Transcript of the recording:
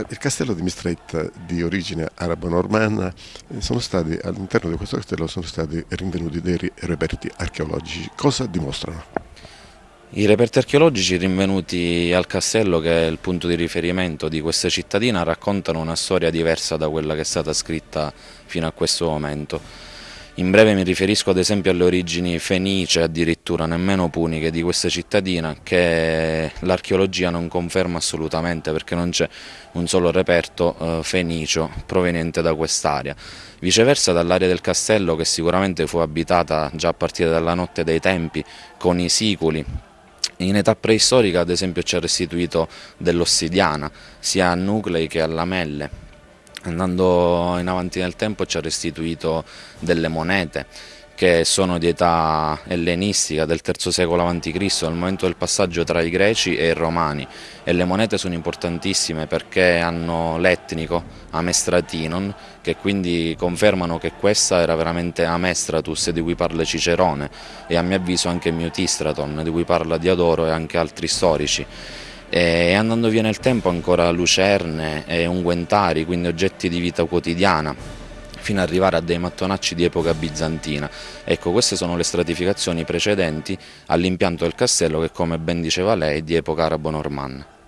il castello di Mistret di origine arabo-normanna, eh, all'interno di questo castello sono stati rinvenuti dei reperti archeologici. Cosa dimostrano? I reperti archeologici rinvenuti al castello, che è il punto di riferimento di questa cittadina, raccontano una storia diversa da quella che è stata scritta fino a questo momento. In breve mi riferisco ad esempio alle origini fenice, addirittura nemmeno puniche di questa cittadina che l'archeologia non conferma assolutamente perché non c'è un solo reperto eh, fenicio proveniente da quest'area. Viceversa dall'area del castello che sicuramente fu abitata già a partire dalla notte dei tempi con i siculi in età preistorica ad esempio ci ha restituito dell'ossidiana sia a nuclei che a lamelle andando in avanti nel tempo ci ha restituito delle monete che sono di età ellenistica del III secolo a.C., al momento del passaggio tra i greci e i romani e le monete sono importantissime perché hanno l'etnico Amestratinon che quindi confermano che questa era veramente Amestratus di cui parla Cicerone e a mio avviso anche Mutistraton di cui parla Diodoro e anche altri storici e andando via nel tempo ancora lucerne e unguentari, quindi oggetti di vita quotidiana fino ad arrivare a dei mattonacci di epoca bizantina. Ecco, queste sono le stratificazioni precedenti all'impianto del castello che come ben diceva lei è di epoca arabo-normanna.